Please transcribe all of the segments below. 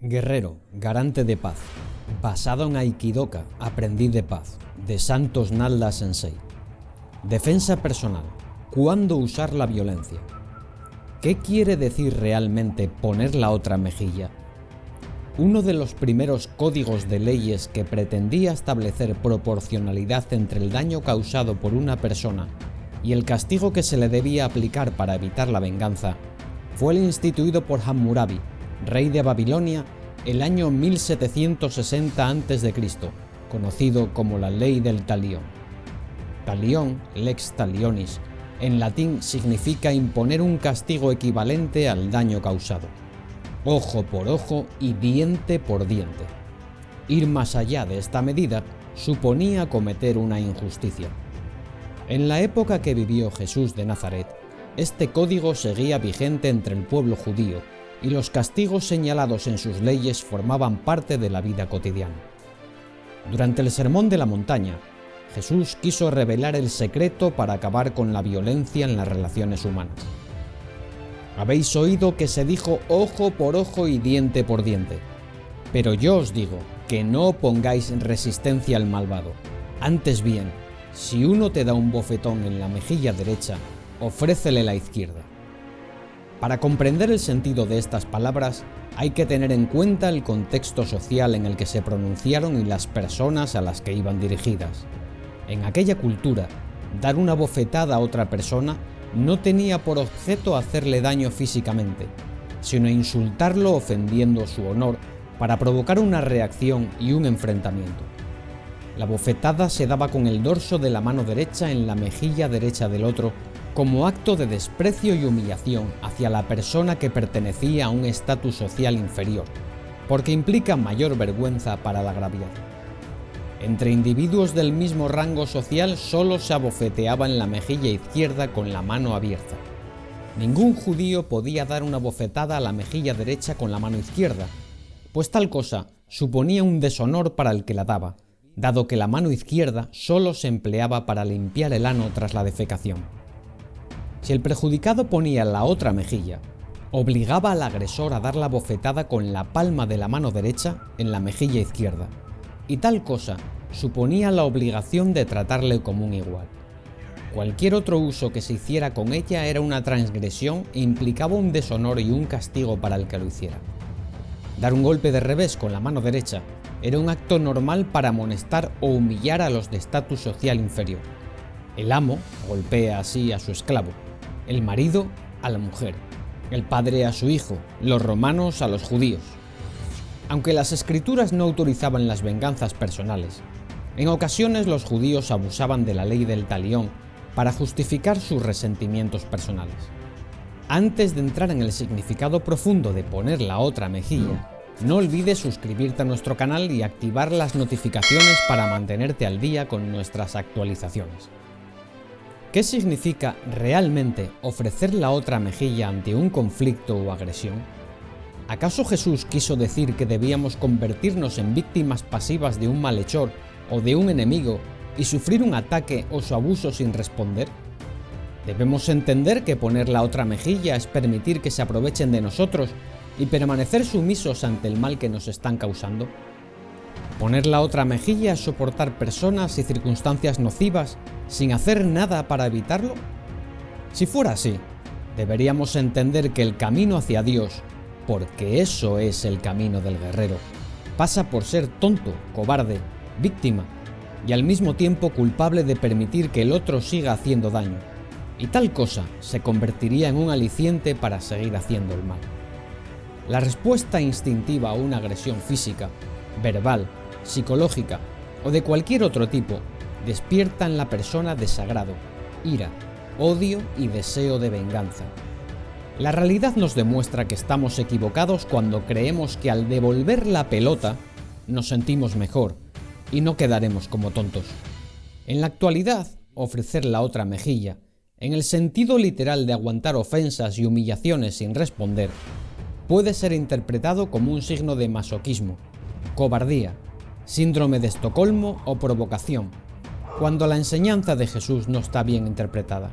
Guerrero, garante de paz. Basado en Aikidoka, aprendiz de paz, de Santos Nalda Sensei. Defensa personal. ¿Cuándo usar la violencia? ¿Qué quiere decir realmente poner la otra mejilla? Uno de los primeros códigos de leyes que pretendía establecer proporcionalidad entre el daño causado por una persona y el castigo que se le debía aplicar para evitar la venganza fue el instituido por Hammurabi, rey de Babilonia, el año 1760 a.C., conocido como la ley del talión. Talión, lex talionis, en latín significa imponer un castigo equivalente al daño causado. Ojo por ojo y diente por diente. Ir más allá de esta medida suponía cometer una injusticia. En la época que vivió Jesús de Nazaret, este código seguía vigente entre el pueblo judío y los castigos señalados en sus leyes formaban parte de la vida cotidiana. Durante el Sermón de la Montaña, Jesús quiso revelar el secreto para acabar con la violencia en las relaciones humanas. Habéis oído que se dijo ojo por ojo y diente por diente, pero yo os digo que no pongáis resistencia al malvado. Antes bien, si uno te da un bofetón en la mejilla derecha, ofrécele la izquierda. Para comprender el sentido de estas palabras, hay que tener en cuenta el contexto social en el que se pronunciaron y las personas a las que iban dirigidas. En aquella cultura, dar una bofetada a otra persona no tenía por objeto hacerle daño físicamente, sino insultarlo ofendiendo su honor para provocar una reacción y un enfrentamiento. La bofetada se daba con el dorso de la mano derecha en la mejilla derecha del otro como acto de desprecio y humillación hacia la persona que pertenecía a un estatus social inferior, porque implica mayor vergüenza para el agraviado. Entre individuos del mismo rango social solo se abofeteaba en la mejilla izquierda con la mano abierta. Ningún judío podía dar una bofetada a la mejilla derecha con la mano izquierda, pues tal cosa suponía un deshonor para el que la daba, dado que la mano izquierda solo se empleaba para limpiar el ano tras la defecación. Si el perjudicado ponía la otra mejilla, obligaba al agresor a dar la bofetada con la palma de la mano derecha en la mejilla izquierda, y tal cosa suponía la obligación de tratarle como un igual. Cualquier otro uso que se hiciera con ella era una transgresión e implicaba un deshonor y un castigo para el que lo hiciera. Dar un golpe de revés con la mano derecha era un acto normal para amonestar o humillar a los de estatus social inferior. El amo golpea así a su esclavo, el marido a la mujer, el padre a su hijo, los romanos a los judíos. Aunque las escrituras no autorizaban las venganzas personales, en ocasiones los judíos abusaban de la ley del talión para justificar sus resentimientos personales. Antes de entrar en el significado profundo de poner la otra mejilla, no olvides suscribirte a nuestro canal y activar las notificaciones para mantenerte al día con nuestras actualizaciones. ¿Qué significa realmente ofrecer la otra mejilla ante un conflicto o agresión? ¿Acaso Jesús quiso decir que debíamos convertirnos en víctimas pasivas de un malhechor o de un enemigo y sufrir un ataque o su abuso sin responder? Debemos entender que poner la otra mejilla es permitir que se aprovechen de nosotros y permanecer sumisos ante el mal que nos están causando. Poner la otra mejilla es soportar personas y circunstancias nocivas sin hacer nada para evitarlo? Si fuera así, deberíamos entender que el camino hacia Dios, porque eso es el camino del guerrero, pasa por ser tonto, cobarde, víctima y al mismo tiempo culpable de permitir que el otro siga haciendo daño, y tal cosa se convertiría en un aliciente para seguir haciendo el mal. La respuesta instintiva a una agresión física, verbal, psicológica o de cualquier otro tipo despierta en la persona desagrado, ira, odio y deseo de venganza. La realidad nos demuestra que estamos equivocados cuando creemos que al devolver la pelota nos sentimos mejor y no quedaremos como tontos. En la actualidad, ofrecer la otra mejilla, en el sentido literal de aguantar ofensas y humillaciones sin responder, puede ser interpretado como un signo de masoquismo, cobardía, síndrome de Estocolmo o provocación, cuando la enseñanza de Jesús no está bien interpretada.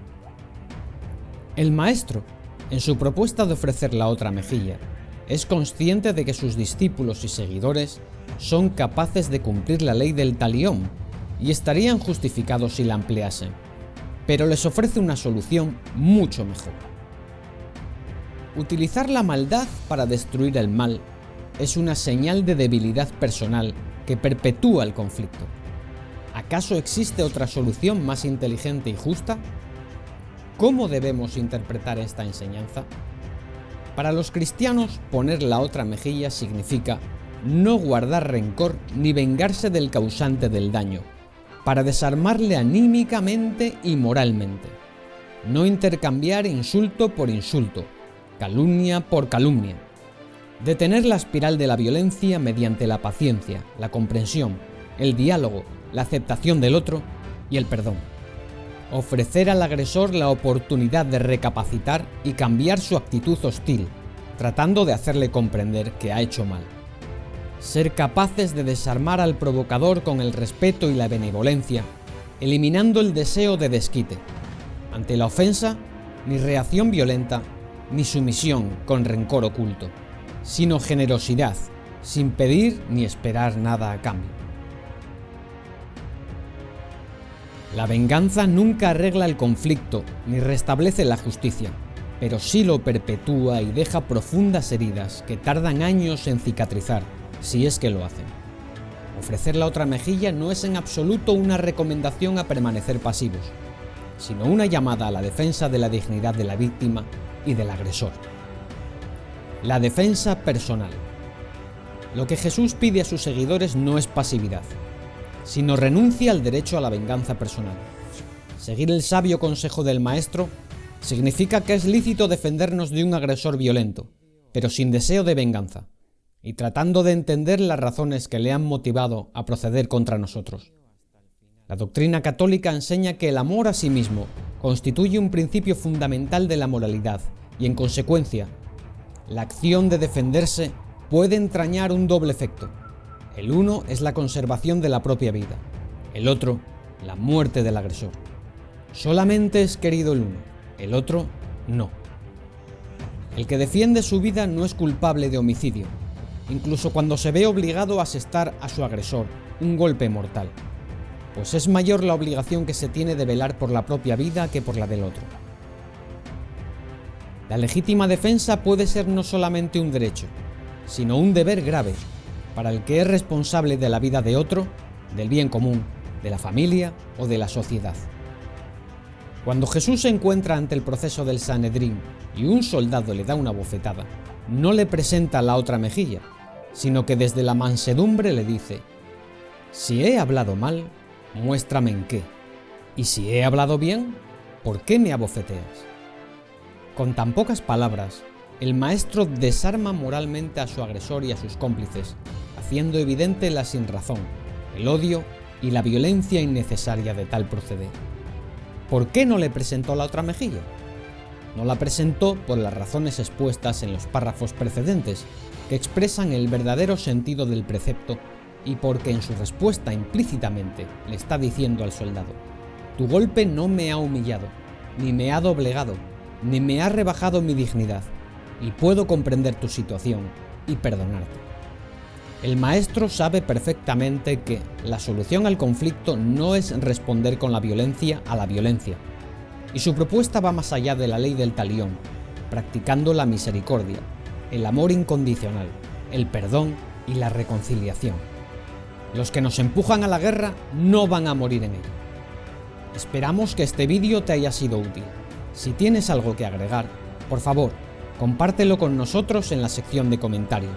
El Maestro, en su propuesta de ofrecer la otra mejilla, es consciente de que sus discípulos y seguidores son capaces de cumplir la ley del talión y estarían justificados si la empleasen, pero les ofrece una solución mucho mejor. Utilizar la maldad para destruir el mal es una señal de debilidad personal que perpetúa el conflicto. ¿Acaso existe otra solución más inteligente y justa? ¿Cómo debemos interpretar esta enseñanza? Para los cristianos, poner la otra mejilla significa no guardar rencor ni vengarse del causante del daño, para desarmarle anímicamente y moralmente. No intercambiar insulto por insulto, calumnia por calumnia. Detener la espiral de la violencia mediante la paciencia, la comprensión, el diálogo, la aceptación del otro y el perdón ofrecer al agresor la oportunidad de recapacitar y cambiar su actitud hostil, tratando de hacerle comprender que ha hecho mal. Ser capaces de desarmar al provocador con el respeto y la benevolencia, eliminando el deseo de desquite. Ante la ofensa, ni reacción violenta, ni sumisión con rencor oculto, sino generosidad, sin pedir ni esperar nada a cambio. La venganza nunca arregla el conflicto ni restablece la justicia, pero sí lo perpetúa y deja profundas heridas que tardan años en cicatrizar, si es que lo hacen. Ofrecer la otra mejilla no es en absoluto una recomendación a permanecer pasivos, sino una llamada a la defensa de la dignidad de la víctima y del agresor. La defensa personal. Lo que Jesús pide a sus seguidores no es pasividad, sino renuncia al derecho a la venganza personal. Seguir el sabio consejo del maestro significa que es lícito defendernos de un agresor violento, pero sin deseo de venganza, y tratando de entender las razones que le han motivado a proceder contra nosotros. La doctrina católica enseña que el amor a sí mismo constituye un principio fundamental de la moralidad y, en consecuencia, la acción de defenderse puede entrañar un doble efecto el uno es la conservación de la propia vida, el otro, la muerte del agresor. Solamente es querido el uno, el otro no. El que defiende su vida no es culpable de homicidio, incluso cuando se ve obligado a asestar a su agresor un golpe mortal, pues es mayor la obligación que se tiene de velar por la propia vida que por la del otro. La legítima defensa puede ser no solamente un derecho, sino un deber grave para el que es responsable de la vida de otro, del bien común, de la familia o de la sociedad. Cuando Jesús se encuentra ante el proceso del Sanedrín y un soldado le da una bofetada, no le presenta la otra mejilla, sino que desde la mansedumbre le dice, si he hablado mal, muéstrame en qué, y si he hablado bien, ¿por qué me abofeteas? Con tan pocas palabras, el maestro desarma moralmente a su agresor y a sus cómplices, haciendo evidente la sinrazón, el odio y la violencia innecesaria de tal proceder. ¿Por qué no le presentó la otra mejilla? No la presentó por las razones expuestas en los párrafos precedentes, que expresan el verdadero sentido del precepto y porque en su respuesta implícitamente le está diciendo al soldado, tu golpe no me ha humillado, ni me ha doblegado, ni me ha rebajado mi dignidad, y puedo comprender tu situación y perdonarte. El maestro sabe perfectamente que la solución al conflicto no es responder con la violencia a la violencia, y su propuesta va más allá de la ley del talión, practicando la misericordia, el amor incondicional, el perdón y la reconciliación. Los que nos empujan a la guerra no van a morir en ella. Esperamos que este vídeo te haya sido útil. Si tienes algo que agregar, por favor, compártelo con nosotros en la sección de comentarios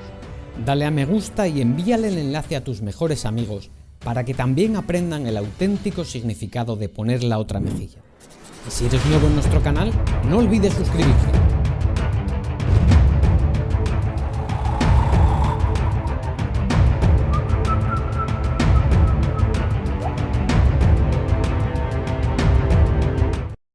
dale a me gusta y envíale el enlace a tus mejores amigos para que también aprendan el auténtico significado de poner la otra mejilla. Y si eres nuevo en nuestro canal, no olvides suscribirte.